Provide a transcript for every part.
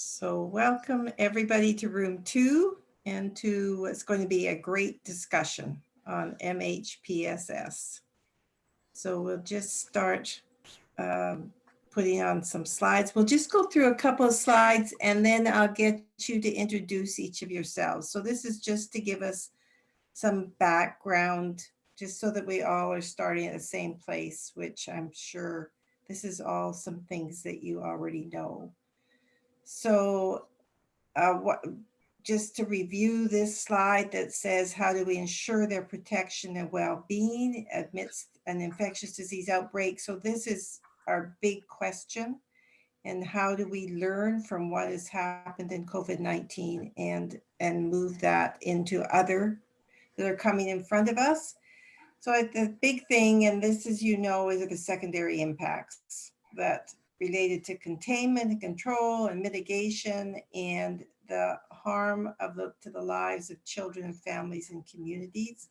So welcome everybody to room two and to what's going to be a great discussion on MHPSS. So we'll just start um, putting on some slides. We'll just go through a couple of slides and then I'll get you to introduce each of yourselves. So this is just to give us some background, just so that we all are starting at the same place, which I'm sure this is all some things that you already know. So uh, what, just to review this slide that says, how do we ensure their protection and well-being amidst an infectious disease outbreak? So this is our big question. And how do we learn from what has happened in COVID-19 and, and move that into other that are coming in front of us? So the big thing, and this as you know, is the secondary impacts that related to containment and control and mitigation and the harm of the, to the lives of children and families and communities.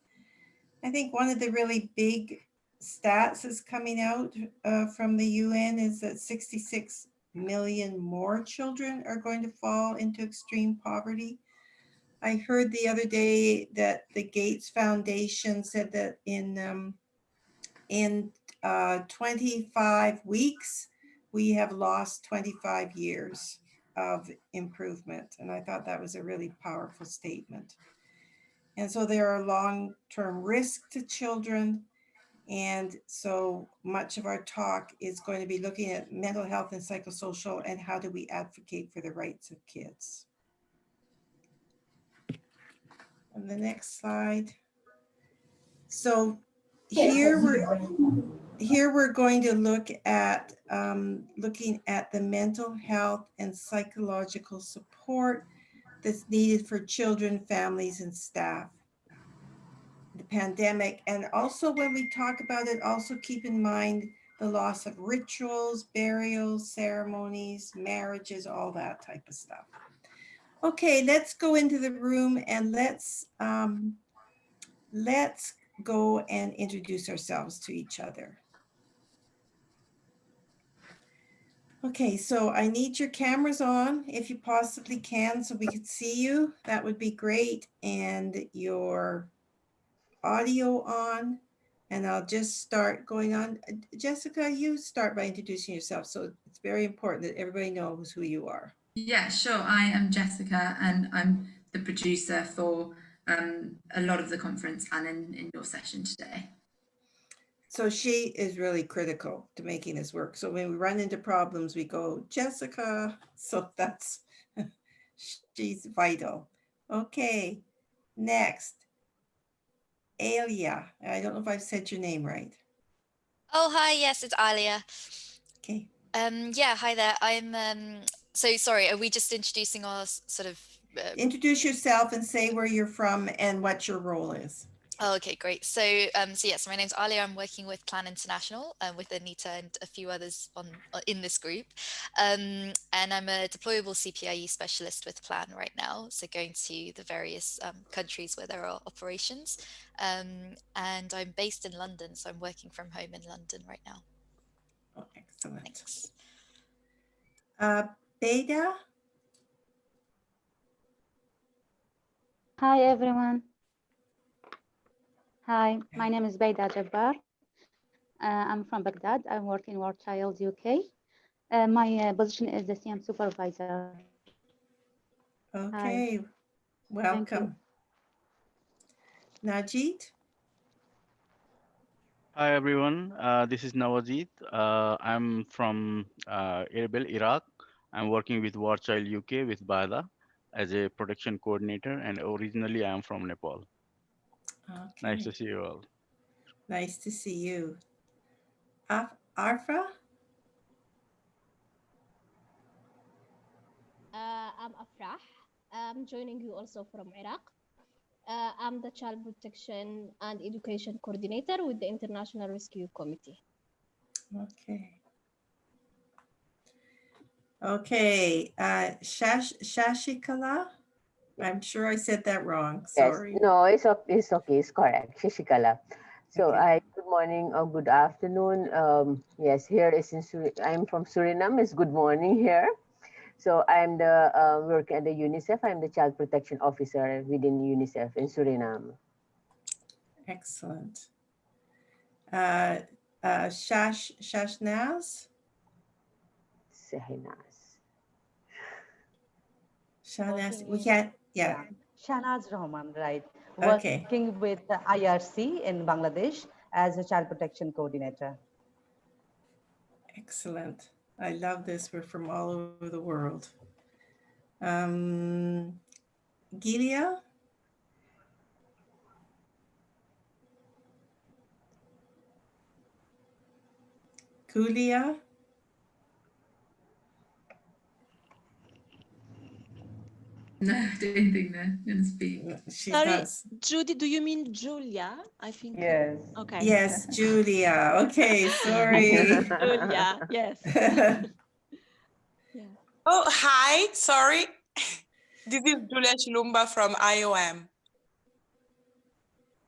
I think one of the really big stats is coming out uh, from the UN is that 66 million more children are going to fall into extreme poverty. I heard the other day that the Gates Foundation said that in um, in uh, 25 weeks, we have lost 25 years of improvement. And I thought that was a really powerful statement. And so there are long-term risks to children. And so much of our talk is going to be looking at mental health and psychosocial and how do we advocate for the rights of kids. On the next slide. So here we're here we're going to look at um, looking at the mental health and psychological support that's needed for children, families, and staff. The pandemic, and also when we talk about it, also keep in mind the loss of rituals, burials, ceremonies, marriages, all that type of stuff. Okay, let's go into the room and let's um, let's go and introduce ourselves to each other. Okay, so I need your cameras on if you possibly can so we could see you. That would be great. And your audio on. And I'll just start going on. Jessica, you start by introducing yourself. So it's very important that everybody knows who you are. Yeah, sure. I am Jessica and I'm the producer for um, a lot of the conference and in, in your session today. So she is really critical to making this work. So when we run into problems, we go, Jessica. So that's, she's vital. Okay, next. Alia. I don't know if I've said your name right. Oh, hi. Yes, it's Alia. Okay. Um, yeah, hi there. I'm um, so sorry. Are we just introducing our sort of uh, introduce yourself and say where you're from and what your role is. Oh, okay, great. So, um, so yes, my name's Alia. I'm working with Plan International um, with Anita and a few others on uh, in this group. Um, and I'm a deployable CPIE specialist with Plan right now. So going to the various um, countries where there are operations. Um, and I'm based in London, so I'm working from home in London right now. Oh, excellent. Thanks. Uh, Beda? Hi, everyone. Hi, my name is Baida Jabbar. Uh, I'm from Baghdad. I'm working War Child UK. Uh, my uh, position is the CM supervisor. Okay, Hi. welcome. Najid? Hi, everyone. Uh, this is Nawajit. Uh, I'm from uh, Erbil, Iraq. I'm working with War Child UK with Baida as a production coordinator, and originally I am from Nepal. Okay. Nice to see you all. Nice to see you. Af Arfa? Uh, I'm Afrah. I'm joining you also from Iraq. Uh, I'm the Child Protection and Education Coordinator with the International Rescue Committee. Okay. Okay, uh, Shash Shashikala? I'm sure I said that wrong. Sorry. Yes, no, it's okay. It's okay. It's correct. Shashikala. So okay. I good morning or good afternoon. Um, yes, here is in Sur I'm from Suriname. It's good morning here. So I'm the uh, work at the UNICEF. I'm the child protection officer within UNICEF in Suriname. Excellent. Uh, uh, Shash, Shashnaz? Sehinaz. Shahnaz, we can't, yeah, Shanaz Rahman, right. Okay. Working with the IRC in Bangladesh as a child protection coordinator. excellent. I love this. We're from all over the world. Um, Gilia? Kulia? No, I don't think they're going to speak. She's Sorry. not s- Judy, do you mean Julia? I think. Yes. Okay. Yes, Julia. Okay, sorry. Julia, yes. Yeah. Oh, hi. Sorry. This is Julia Chilumba from IOM.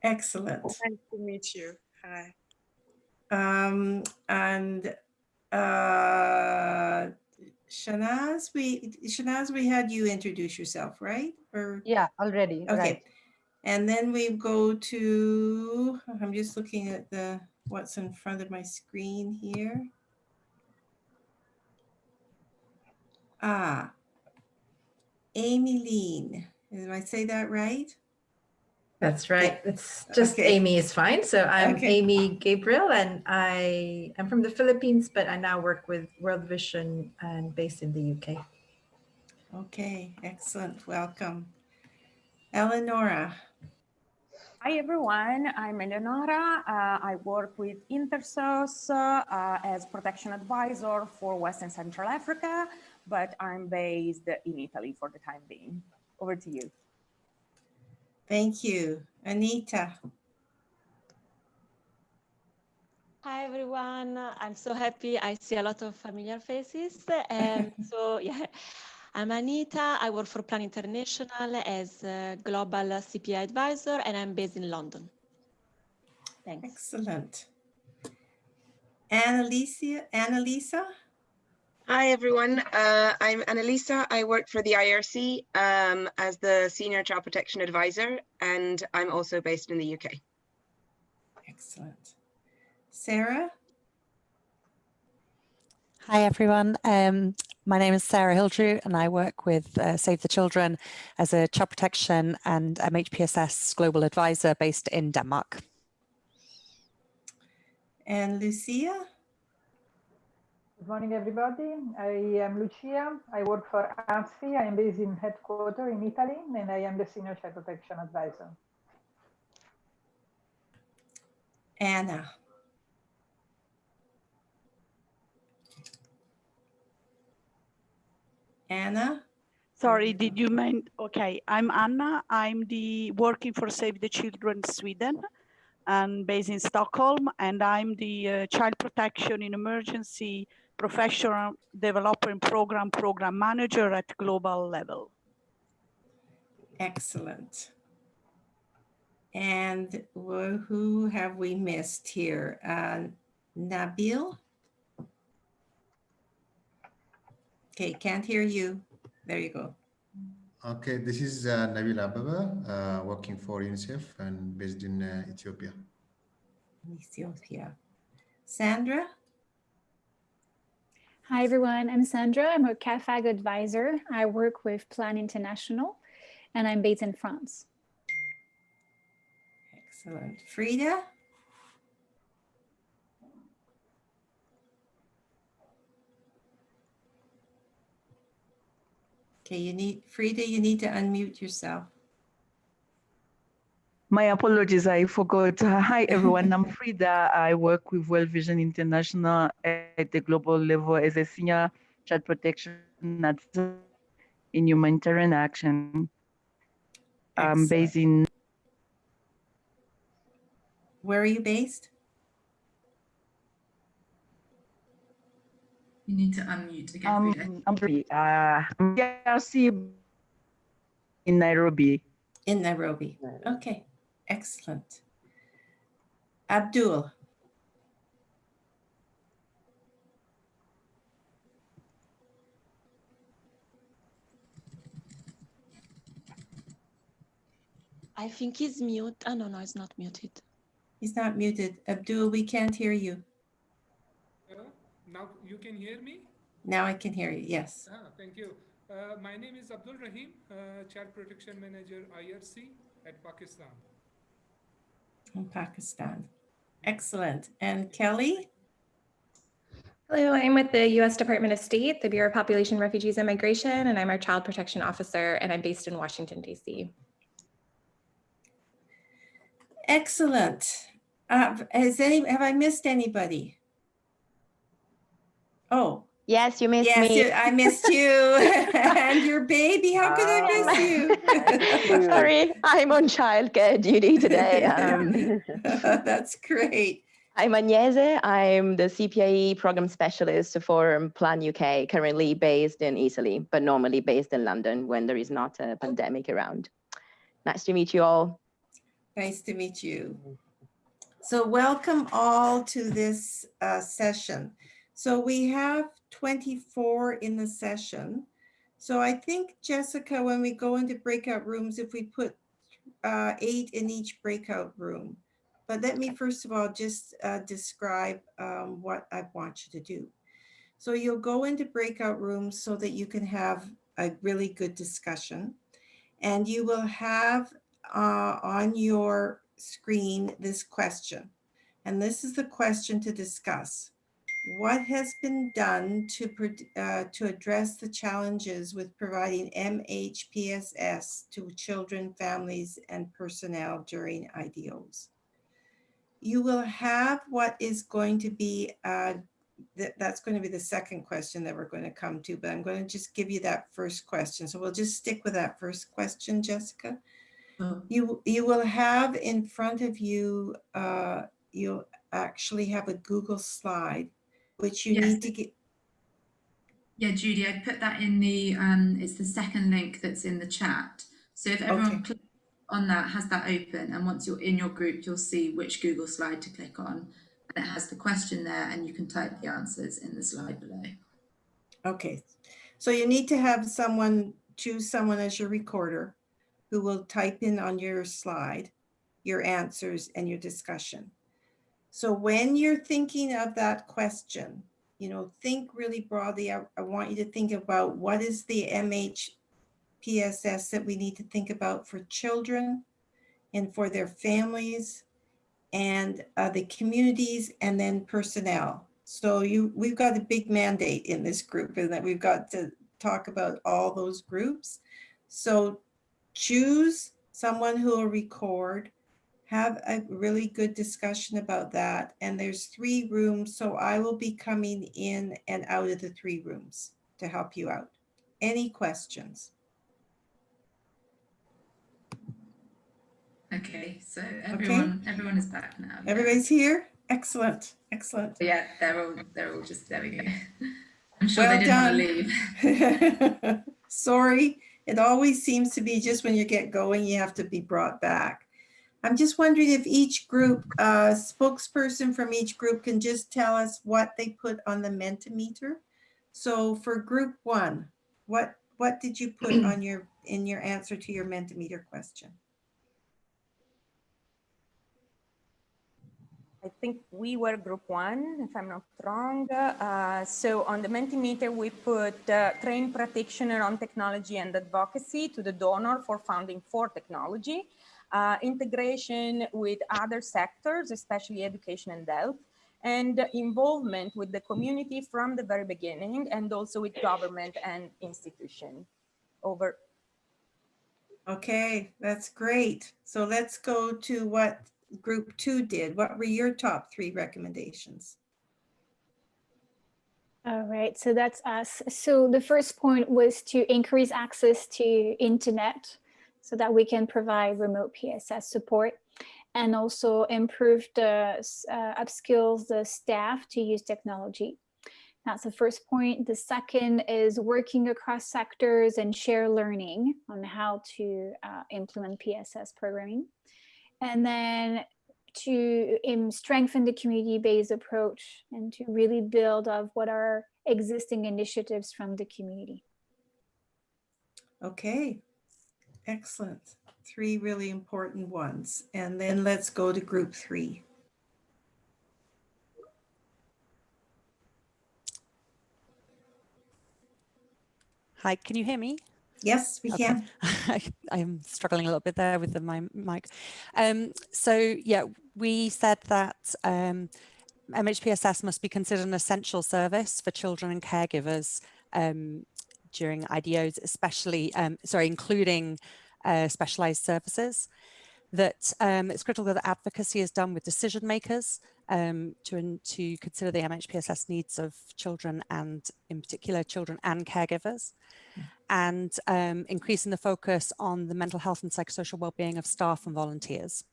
Excellent. Nice to meet you. Hi. Um, and uh, Shanaz, we Shanaz, we had you introduce yourself, right? Or Yeah, already. okay, Right. and then we go to. I'm just looking at the what's in front of my screen here. Ah, Amy Lean. Did I say that right? That's right. It's just Okay. Amy is fine. So I'm Okay. Amy Gabriel and I am from the Philippines, but I now work with World Vision and based in the UK. Okay, excellent. Welcome. Eleonora. Hi everyone, I'm Eleonora. Uh, I work with Intersos uh, uh, as protection advisor for Western Central Africa, but I'm based in Italy for the time being. Over to you. Thank you. Anita. Hi everyone. I'm so happy. I see a lot of familiar faces. And so yeah, I'm Anita. I work for Plan International as a global CPI advisor, and I'm based in London. Thanks. Excellent. Annalisa, Annalisa? Hi, everyone. Uh, I'm Annalisa. I work for the IRC um, as the Senior Child Protection Advisor, and I'm also based in the UK. Excellent. Sarah? Hi, everyone. Um, my name is Sarah Hildrew, and I work with uh, Save the Children as a child protection and MHPSS global advisor based in Denmark. And Lucia? Good morning, everybody. I am Lucia. I work for AVSI. I am based in headquarters in Italy, and I am the Senior Child Protection Advisor. Anna? Anna? Sorry, did you mean, okay, I'm Anna. I'm the working for Save the Children Sweden and based in Stockholm. And I'm the uh, child protection in emergency professional developer and program program manager at global level. Excellent. And who have we missed here? Uh, Nabil? Okay, can't hear you. There you go. Okay, this is uh, Nabil Ababa, uh, working for UNICEF and based in uh, Ethiopia. Ethiopia. Sandra? Hi, everyone. I'm Sandra. I'm a CAAFAG advisor. I work with Plan International and I'm based in France. Excellent. Frida? Okay, you need, Frida, you need to unmute yourself. My apologies, I forgot. Uh, Hi, everyone. I'm Frida. I work with World Vision International at the global level as a senior child protection advisor in humanitarian action. I'm based in Where are you based? You need to unmute again. um, I'm sorry, uh, I'm DRC in Nairobi. In Nairobi. Okay, Excellent. Abdul. I think he's mute. Oh, no, no, he's not muted. He's not muted. Abdul, we can't hear you. Now you can hear me? Now I can hear you, yes. Ah, thank you. Uh, my name is Abdul Rahim, uh, Child Protection Manager, IRC at Pakistan. In Pakistan. Excellent. And Kelly? Hello, I'm with the U.S. Department of State, the Bureau of Population, Refugees, and Migration, and I'm our Child Protection Officer, and I'm based in Washington, D.C. Excellent. Uh, has any, have I missed anybody? Oh. Yes, you missed yes, me. you- I missed you and your baby. How could I miss you? Sorry, I'm on childcare duty today. Um, That's great. I'm Agnese. I'm the CPIE program specialist for Plan UK, currently based in Italy, but normally based in London when there is not a pandemic around. Nice to meet you all. Nice to meet you. So welcome all to this uh, session. So we have 24 in the session. So I think, Jessica, when we go into breakout rooms, if we put uh, eight in each breakout room. But let me first of all just uh, describe um, what I want you to do. So you'll go into breakout rooms so that you can have a really good discussion. And you will have uh, on your screen this question. And this is the question to discuss. What has been done to, uh, to address the challenges with providing MHPSS to children, families, and personnel during IDOs? You will have what is going to be, uh, that, that's going to be the second question that we're going to come to, but I'm going to just give you that first question. So we'll just stick with that first question, Jessica. You, you will have in front of you, uh, you'll actually have a Google slide, which you Yes. need to get, Yeah, Judy, I put that in the, um, it's the second link that's in the chat. So if everyone clicks on that, has that open, and once you're in your group, you'll see which Google slide to click on. And it has the question there, and you can type the answers in the slide below. okay. So you need to have someone, choose someone as your recorder who will type in on your slide your answers and your discussion. So when you're thinking of that question, you know, think really broadly. I, I want you to think about what is the MHPSS that we need to think about for children and for their families and uh, the communities and then personnel. So you, we've got a big mandate in this group and that we've got to talk about all those groups. So choose someone who will record, have a really good discussion about that. And there's three rooms, so I will be coming in and out of the three rooms to help you out. Any questions? Okay, so everyone, everyone is back now. Everybody's here? Excellent, excellent. Yeah, they're all, they're all just, there we go. I'm sure Well they didn't want to leave. Sorry, it always seems to be just when you get going, you have to be brought back. I'm just wondering if each group, uh, spokesperson from each group can just tell us what they put on the Mentimeter. So for group one, what, what did you put on your, in your answer to your Mentimeter question? I think we were group one, if I'm not wrong. Uh, so on the Mentimeter, we put uh, train practitioner on technology and advocacy to the donor for funding for technology, uh, integration with other sectors, especially education and health, and involvement with the community from the very beginning, and also with government and institution. Over. Okay, that's great. So let's go to what group two did. What were your top three recommendations? All right, so that's us. So the first point was to increase access to internet so that we can provide remote PSS support and also improve the uh, upskills the staff to use technology. That's the first point. The second is working across sectors and share learning on how to uh, implement PSS programming. And then to um, strengthen the community-based approach and to really build of what are existing initiatives from the community. Okay, excellent. three really important ones. And then let's go to group three. Hi, can you hear me? Yes, we can. I, I'm struggling a little bit there with the, my mic. Um, so yeah, we said that um, MHPSS must be considered an essential service for children and caregivers um, during IDOs, especially, um, sorry, including uh, specialized services. That um, it's critical that advocacy is done with decision makers um, to, to consider the MHPSS needs of children and in particular children and caregivers and um, increasing the focus on the mental health and psychosocial well-being of staff and volunteers.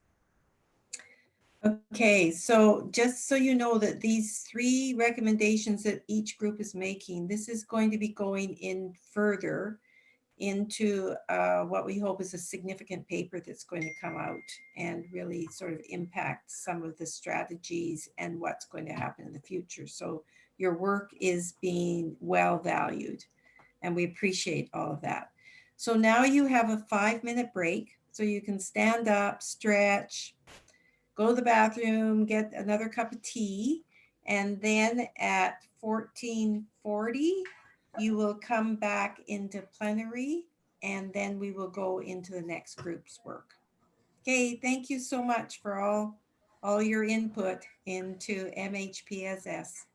Okay, so just so you know that these three recommendations that each group is making, this is going to be going in further into uh, what we hope is a significant paper that's going to come out and really sort of impact some of the strategies and what's going to happen in the future. So your work is being well valued and we appreciate all of that. So now you have a five minute break so you can stand up, stretch, go to the bathroom, get another cup of tea, and then at 1440, you will come back into plenary and then we will go into the next group's work. Okay, thank you so much for all, all your input into MHPSS.